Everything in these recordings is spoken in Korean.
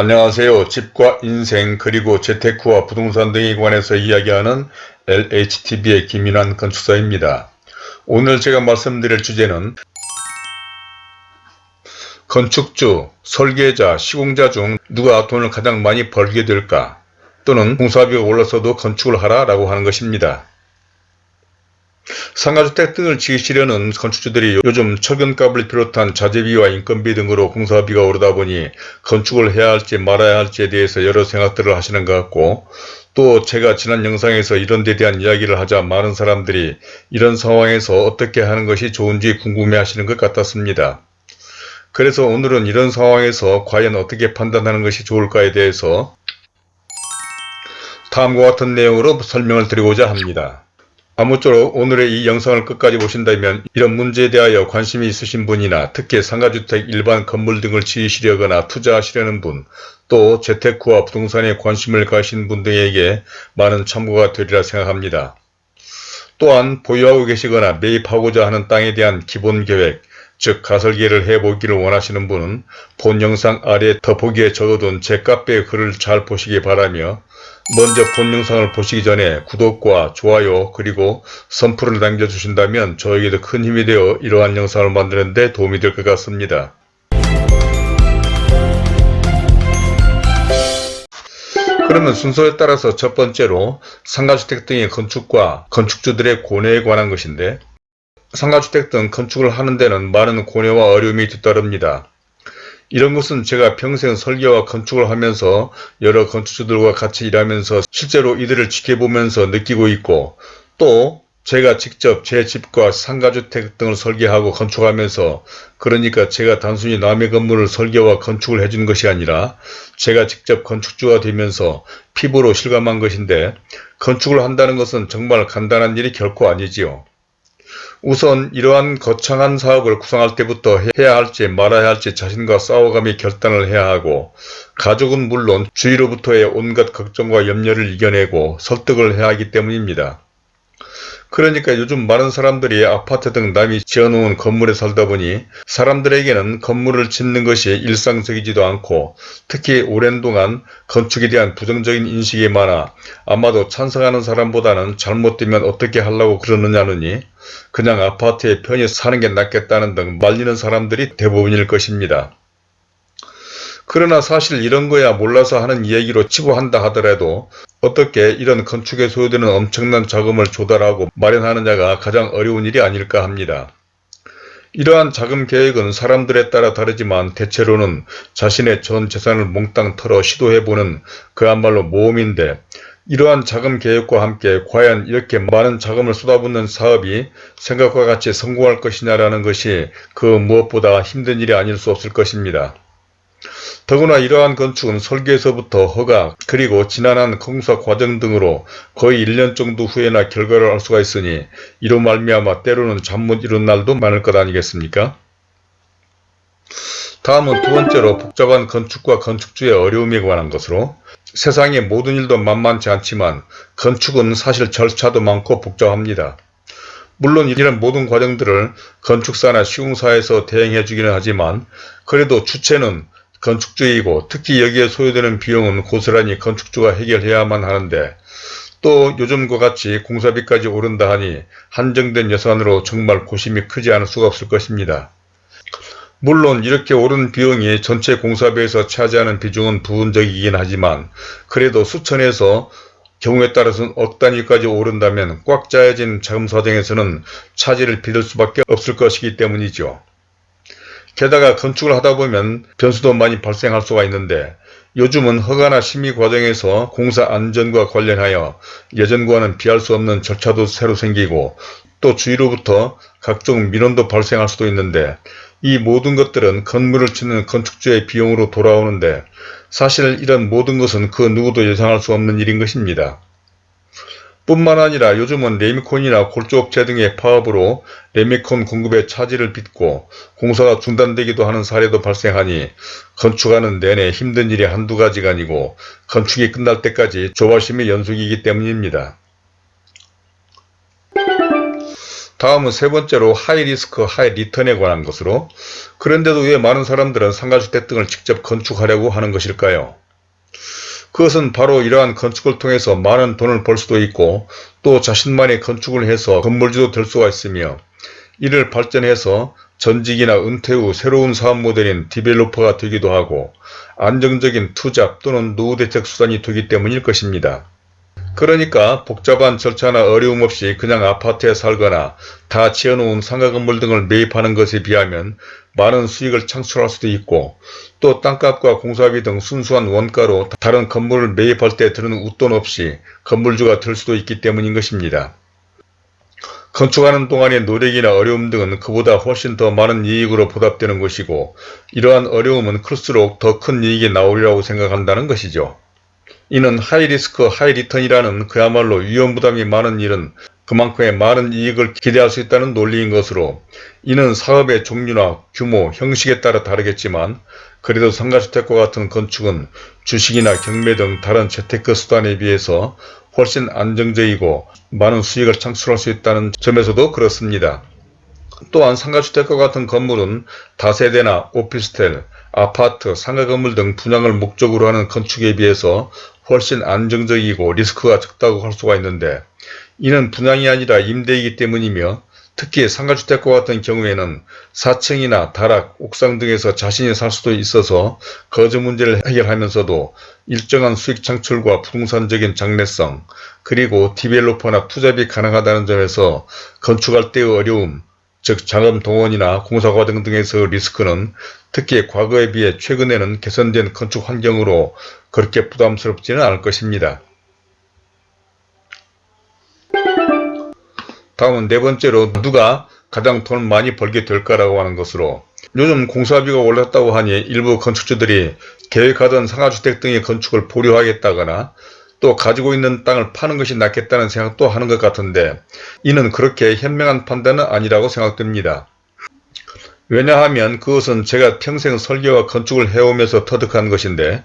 안녕하세요. 집과 인생 그리고 재테크와 부동산 등에 관해서 이야기하는 LHTV의 김인환 건축사입니다. 오늘 제가 말씀드릴 주제는 건축주, 설계자, 시공자 중 누가 돈을 가장 많이 벌게 될까 또는 공사비가 올라서도 건축을 하라 라고 하는 것입니다. 상가주택 등을 지으시려는 건축주들이 요즘 철근값을 비롯한 자재비와 인건비 등으로 공사비가 오르다 보니 건축을 해야 할지 말아야 할지에 대해서 여러 생각들을 하시는 것 같고 또 제가 지난 영상에서 이런 데 대한 이야기를 하자 많은 사람들이 이런 상황에서 어떻게 하는 것이 좋은지 궁금해 하시는 것 같았습니다. 그래서 오늘은 이런 상황에서 과연 어떻게 판단하는 것이 좋을까에 대해서 다음과 같은 내용으로 설명을 드리고자 합니다. 아무쪼록 오늘의 이 영상을 끝까지 보신다면 이런 문제에 대하여 관심이 있으신 분이나 특히 상가주택 일반 건물 등을 지으시려거나 투자하시려는 분, 또 재테크와 부동산에 관심을 가신 분 등에게 많은 참고가 되리라 생각합니다. 또한 보유하고 계시거나 매입하고자 하는 땅에 대한 기본 계획, 즉 가설계를 해보기를 원하시는 분은 본 영상 아래 더보기에 적어둔 제 카페 글을 잘 보시기 바라며 먼저 본 영상을 보시기 전에 구독과 좋아요 그리고 선풀을 남겨주신다면 저에게도 큰 힘이 되어 이러한 영상을 만드는 데 도움이 될 것 같습니다. 그러면 순서에 따라서 첫 번째로 상가주택 등의 건축과 건축주들의 고뇌에 관한 것인데 상가주택 등 건축을 하는 데는 많은 고뇌와 어려움이 뒤따릅니다. 이런 것은 제가 평생 설계와 건축을 하면서 여러 건축주들과 같이 일하면서 실제로 이들을 지켜보면서 느끼고 있고 또 제가 직접 제 집과 상가주택 등을 설계하고 건축하면서 그러니까 제가 단순히 남의 건물을 설계와 건축을 해준 것이 아니라 제가 직접 건축주가 되면서 피부로 실감한 것인데 건축을 한다는 것은 정말 간단한 일이 결코 아니지요. 우선 이러한 거창한 사업을 구상할 때부터 해야 할지 말아야 할지 자신과 싸워가며 결단을 해야 하고 가족은 물론 주위로부터의 온갖 걱정과 염려를 이겨내고 설득을 해야 하기 때문입니다. 그러니까 요즘 많은 사람들이 아파트 등 남이 지어놓은 건물에 살다 보니 사람들에게는 건물을 짓는 것이 일상적이지도 않고 특히 오랜 동안 건축에 대한 부정적인 인식이 많아 아마도 찬성하는 사람보다는 잘못되면 어떻게 하려고 그러느냐느니 그냥 아파트에 편히 사는 게 낫겠다는 등 말리는 사람들이 대부분일 것입니다. 그러나 사실 이런 거야 몰라서 하는 이야기로 치부한다 하더라도 어떻게 이런 건축에 소요되는 엄청난 자금을 조달하고 마련하느냐가 가장 어려운 일이 아닐까 합니다. 이러한 자금 계획은 사람들에 따라 다르지만 대체로는 자신의 전 재산을 몽땅 털어 시도해보는 그야말로 모험인데 이러한 자금 계획과 함께 과연 이렇게 많은 자금을 쏟아붓는 사업이 생각과 같이 성공할 것이냐라는 것이 그 무엇보다 힘든 일이 아닐 수 없을 것입니다. 더구나 이러한 건축은 설계에서부터 허가 그리고 지난한 공사 과정 등으로 거의 1년 정도 후에나 결과를 알 수가 있으니 이로 말미암아 때로는 잠 못 이룬 날도 많을 것 아니겠습니까? 다음은 두 번째로 복잡한 건축과 건축주의 어려움에 관한 것으로 세상의 모든 일도 만만치 않지만 건축은 사실 절차도 많고 복잡합니다. 물론 이런 모든 과정들을 건축사나 시공사에서 대행해 주기는 하지만 그래도 주체는 건축주이고 특히 여기에 소요되는 비용은 고스란히 건축주가 해결해야만 하는데 또 요즘과 같이 공사비까지 오른다 하니 한정된 예산으로 정말 고심이 크지 않을 수가 없을 것입니다. 물론 이렇게 오른 비용이 전체 공사비에서 차지하는 비중은 부분적이긴 하지만 그래도 수천에서 경우에 따라서는 억 단위까지 오른다면 꽉 짜여진 자금 사정에서는 차질을 빚을 수밖에 없을 것이기 때문이죠. 게다가 건축을 하다 보면 변수도 많이 발생할 수가 있는데 요즘은 허가나 심의 과정에서 공사 안전과 관련하여 예전과는 비할 수 없는 절차도 새로 생기고 또 주위로부터 각종 민원도 발생할 수도 있는데 이 모든 것들은 건물을 짓는 건축주의 비용으로 돌아오는데 사실 이런 모든 것은 그 누구도 예상할 수 없는 일인 것입니다. 뿐만 아니라 요즘은 레미콘이나 골조업체 등의 파업으로 레미콘 공급에 차질을 빚고 공사가 중단되기도 하는 사례도 발생하니 건축하는 내내 힘든 일이 한두 가지가 아니고 건축이 끝날 때까지 조바심의 연속이기 때문입니다. 다음은 세 번째로 high risk high return에 관한 것으로 그런데도 왜 많은 사람들은 상가주택 등을 직접 건축하려고 하는 것일까요? 그것은 바로 이러한 건축을 통해서 많은 돈을 벌 수도 있고 또 자신만이 건축을 해서 건물주도 될 수가 있으며 이를 발전해서 전직이나 은퇴 후 새로운 사업 모델인 developer가 되기도 하고 안정적인 투잡 또는 노후 대책 수단이 되기 때문일 것입니다. 그러니까 복잡한 절차나 어려움 없이 그냥 아파트에 살거나 다 지어놓은 상가 건물 등을 매입하는 것에 비하면 많은 수익을 창출할 수도 있고 또 땅값과 공사비 등 순수한 원가로 다른 건물을 매입할 때 드는 웃돈 없이 건물주가 될 수도 있기 때문인 것입니다. 건축하는 동안의 노력이나 어려움 등은 그보다 훨씬 더 많은 이익으로 보답되는 것이고 이러한 어려움은 클수록 더 큰 이익이 나오리라고 생각한다는 것이죠. 이는 high risk high return이라는 그야말로 위험부담이 많은 일은 그만큼의 많은 이익을 기대할 수 있다는 논리인 것으로 이는 사업의 종류나 규모, 형식에 따라 다르겠지만 그래도 상가주택과 같은 건축은 주식이나 경매 등 다른 재테크 수단에 비해서 훨씬 안정적이고 많은 수익을 창출할 수 있다는 점에서도 그렇습니다. 또한 상가주택과 같은 건물은 다세대나 오피스텔, 아파트, 상가 건물 등 분양을 목적으로 하는 건축에 비해서 훨씬 안정적이고 리스크가 적다고 할 수가 있는데 이는 분양이 아니라 임대이기 때문이며 특히 상가주택과 같은 경우에는 4층이나 다락, 옥상 등에서 자신이 살 수도 있어서 거주 문제를 해결하면서도 일정한 수익 창출과 부동산적인 장래성, 그리고 디벨로퍼나 투잡이 가능하다는 점에서 건축할 때의 어려움, 즉 자금 동원이나 공사 과정 등에서 리스크는 특히 과거에 비해 최근에는 개선된 건축 환경으로 그렇게 부담스럽지는 않을 것입니다. 다음은 네 번째로 누가 가장 돈을 많이 벌게 될까라고 하는 것으로 요즘 공사비가 올랐다고 하니 일부 건축주들이 계획하던 상하주택 등의 건축을 보류하겠다거나 또 가지고 있는 땅을 파는 것이 낫겠다는 생각도 하는 것 같은데 이는 그렇게 현명한 판단은 아니라고 생각됩니다. 왜냐하면 그것은 제가 평생 설계와 건축을 해오면서 터득한 것인데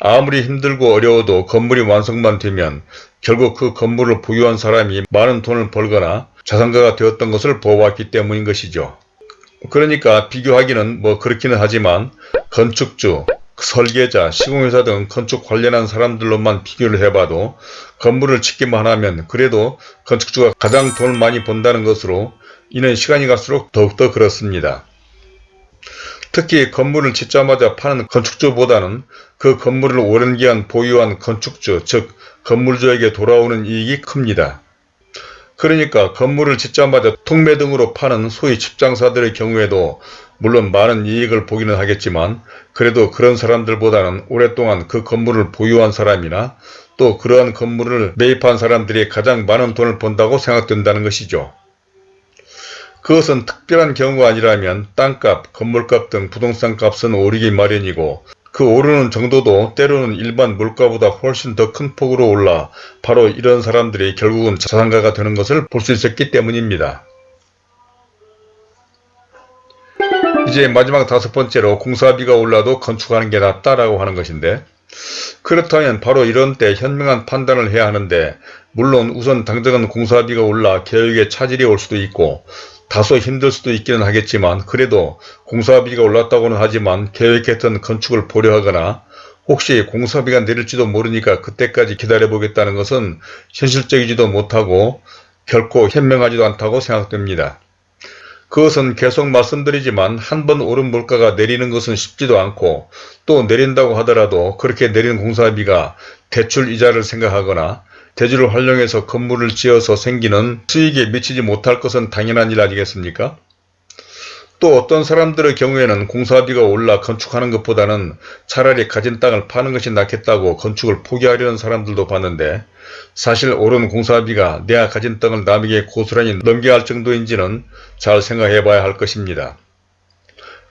아무리 힘들고 어려워도 건물이 완성만 되면 결국 그 건물을 보유한 사람이 많은 돈을 벌거나 자산가가 되었던 것을 보아왔기 때문인 것이죠. 그러니까 비교하기는 뭐 그렇기는 하지만 건축주, 설계자, 시공회사 등 건축 관련한 사람들로만 비교를 해봐도 건물을 짓기만 하면 그래도 건축주가 가장 돈을 많이 번다는 것으로 이는 시간이 갈수록 더욱더 그렇습니다. 특히 건물을 짓자마자 파는 건축주보다는 그 건물을 오랜 기간 보유한 건축주, 즉 건물주에게 돌아오는 이익이 큽니다. 그러니까 건물을 짓자마자 통매 등으로 파는 소위 집장사들의 경우에도 물론 많은 이익을 보기는 하겠지만 그래도 그런 사람들보다는 오랫동안 그 건물을 보유한 사람이나 또 그러한 건물을 매입한 사람들이 가장 많은 돈을 번다고 생각된다는 것이죠. 그것은 특별한 경우가 아니라면 땅값, 건물값 등 부동산 값은 오르기 마련이고 그 오르는 정도도 때로는 일반 물가보다 훨씬 더 큰 폭으로 올라 바로 이런 사람들이 결국은 자산가가 되는 것을 볼 수 있었기 때문입니다. 이제 마지막 다섯 번째로 공사비가 올라도 건축하는 게 낫다라고 하는 것인데 그렇다면 바로 이런 때 현명한 판단을 해야 하는데 물론 우선 당장은 공사비가 올라 계획에 차질이 올 수도 있고 다소 힘들 수도 있기는 하겠지만 그래도 공사비가 올랐다고는 하지만 계획했던 건축을 보려하거나 혹시 공사비가 내릴지도 모르니까 그때까지 기다려보겠다는 것은 현실적이지도 못하고 결코 현명하지도 않다고 생각됩니다. 그것은 계속 말씀드리지만 한 번 오른 물가가 내리는 것은 쉽지도 않고 또 내린다고 하더라도 그렇게 내린 공사비가 대출 이자를 생각하거나 대지를 활용해서 건물을 지어서 생기는 수익에 미치지 못할 것은 당연한 일 아니겠습니까? 또 어떤 사람들의 경우에는 공사비가 올라 건축하는 것보다는 차라리 가진 땅을 파는 것이 낫겠다고 건축을 포기하려는 사람들도 봤는데 사실 오른 공사비가 내가 가진 땅을 남에게 고스란히 넘겨야 할 정도인지는 잘 생각해 봐야 할 것입니다.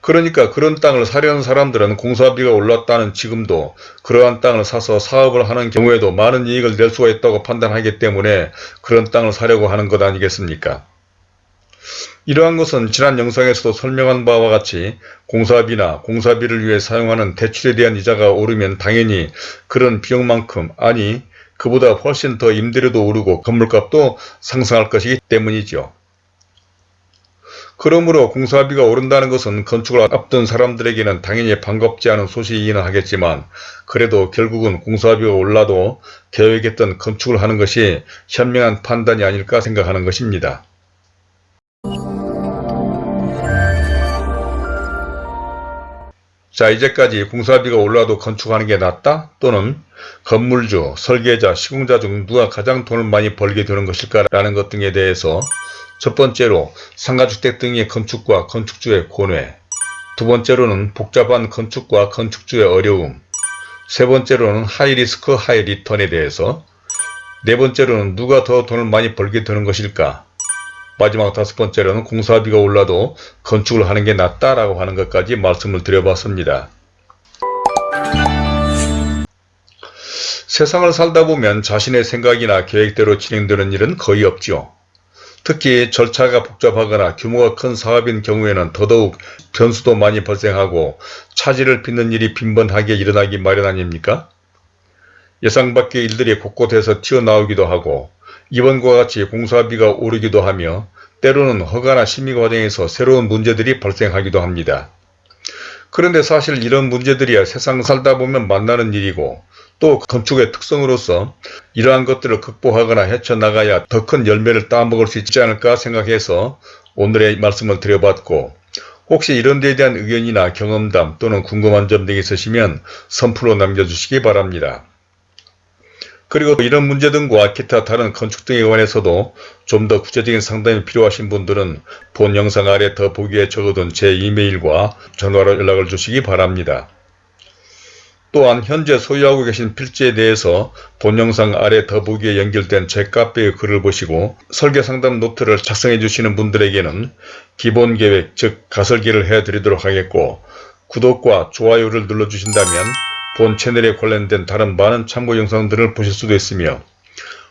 그러니까 그런 땅을 사려는 사람들은 공사비가 올랐다는 지금도 그러한 땅을 사서 사업을 하는 경우에도 많은 이익을 낼 수가 있다고 판단하기 때문에 그런 땅을 사려고 하는 것 아니겠습니까? 이러한 것은 지난 영상에서도 설명한 바와 같이 공사비나 공사비를 위해 사용하는 대출에 대한 이자가 오르면 당연히 그런 비용만큼 아니 그보다 훨씬 더 임대료도 오르고 건물값도 상승할 것이기 때문이죠. 그러므로 공사비가 오른다는 것은 건축을 앞둔 사람들에게는 당연히 반갑지 않은 소식이기는 하겠지만 그래도 결국은 공사비가 올라도 계획했던 건축을 하는 것이 현명한 판단이 아닐까 생각하는 것입니다. 자 이제까지 공사비가 올라도 건축하는 게 낫다? 또는 건물주, 설계자, 시공자 중 누가 가장 돈을 많이 벌게 되는 것일까 라는 것 등에 대해서 첫 번째로 상가주택 등의 건축과 건축주의 고뇌 두 번째로는 복잡한 건축과 건축주의 어려움 세 번째로는 하이리스크 하이리턴에 대해서 네 번째로는 누가 더 돈을 많이 벌게 되는 것일까 마지막 다섯 번째로는 공사비가 올라도 건축을 하는 게 낫다라고 하는 것까지 말씀을 드려봤습니다. 세상을 살다 보면 자신의 생각이나 계획대로 진행되는 일은 거의 없죠. 특히 절차가 복잡하거나 규모가 큰 사업인 경우에는 더더욱 변수도 많이 발생하고 차질을 빚는 일이 빈번하게 일어나기 마련 아닙니까? 예상 밖의 일들이 곳곳에서 튀어나오기도 하고 이번과 같이 공사비가 오르기도 하며 때로는 허가나 심의 과정에서 새로운 문제들이 발생하기도 합니다. 그런데 사실 이런 문제들이야 세상 살다 보면 만나는 일이고 또 건축의 특성으로서 이러한 것들을 극복하거나 헤쳐나가야 더 큰 열매를 따먹을 수 있지 않을까 생각해서 오늘의 말씀을 드려봤고 혹시 이런 데에 대한 의견이나 경험담 또는 궁금한 점 등이 있으시면 선플로 남겨주시기 바랍니다. 그리고 이런 문제 등과 기타 다른 건축 등에 관해서도 좀 더 구체적인 상담이 필요하신 분들은 본 영상 아래 더 보기에 적어둔 제 이메일과 전화로 연락을 주시기 바랍니다. 또한 현재 소유하고 계신 필지에 대해서 본 영상 아래 더보기에 연결된 제 카페의 글을 보시고 설계상담 노트를 작성해 주시는 분들에게는 기본계획 즉 가설계를 해드리도록 하겠고 구독과 좋아요를 눌러주신다면 본 채널에 관련된 다른 많은 참고 영상들을 보실 수도 있으며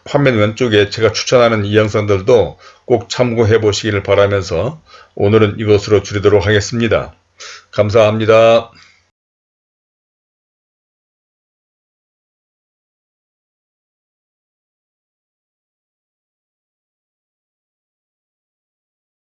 화면 왼쪽에 제가 추천하는 이 영상들도 꼭 참고해 보시기를 바라면서 오늘은 이것으로 줄이도록 하겠습니다. 감사합니다.